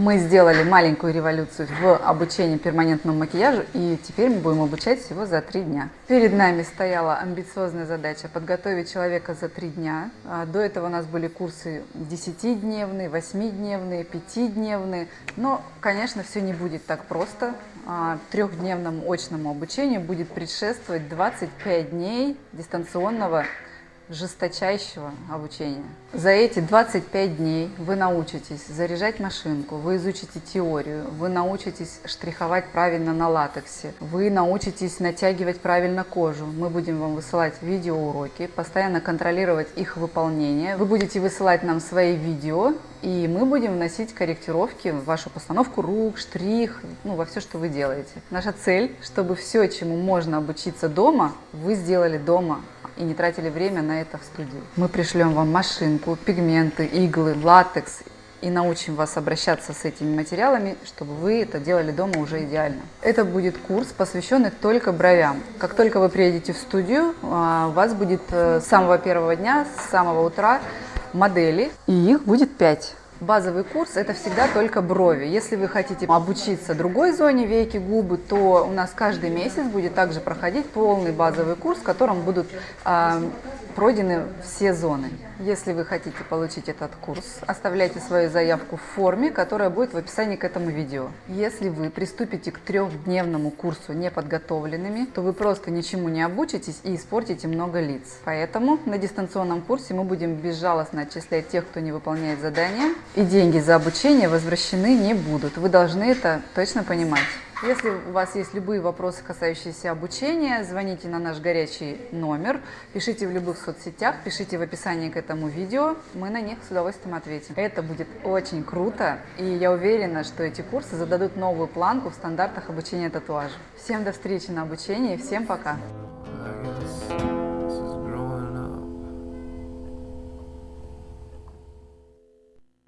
Мы сделали маленькую революцию в обучении перманентному макияжу, и теперь мы будем обучать всего за три дня. Перед нами стояла амбициозная задача подготовить человека за три дня. А, До этого у нас были курсы 10-дневные, 8-дневные, 5-дневные. Но, конечно, все не будет так просто. А, Трехдневному очному обучению будет предшествовать 25 дней дистанционного жесточайшего обучения. За эти 25 дней вы научитесь заряжать машинку, вы изучите теорию, вы научитесь штриховать правильно на латексе, вы научитесь натягивать правильно кожу. Мы будем вам высылать видеоуроки, постоянно контролировать их выполнение. Вы будете высылать нам свои видео, и мы будем вносить корректировки в вашу постановку рук, штрих, ну, во все, что вы делаете. Наша цель, чтобы все, чему можно обучиться дома, вы сделали дома и не тратили время на это в студии. Мы пришлем вам машинку, пигменты, иглы, латекс и научим вас обращаться с этими материалами, чтобы вы это делали дома уже идеально. Это будет курс, посвященный только бровям. Как только вы приедете в студию, а, у вас будет э, с самого первого дня, с самого утра модели, и их будет 5. Базовый курс – это всегда только брови. Если вы хотите обучиться другой зоне веки, губы, то у нас каждый месяц будет также проходить полный базовый курс, в котором будут э, пройдены все зоны. Если вы хотите получить этот курс, оставляйте свою заявку в форме, которая будет в описании к этому видео. Если вы приступите к трехдневному курсу неподготовленными, то вы просто ничему не обучитесь и испортите много лиц. Поэтому на дистанционном курсе мы будем безжалостно отчислять тех, кто не выполняет задания, и деньги за обучение возвращены не будут. Вы должны это точно понимать. Если у вас есть любые вопросы, касающиеся обучения, звоните на наш горячий номер, пишите в любых соцсетях, пишите в описании к этому видео, мы на них с удовольствием ответим. Это будет очень круто, и я уверена, что эти курсы зададут новую планку в стандартах обучения татуажа. Всем до встречи на обучении, всем пока!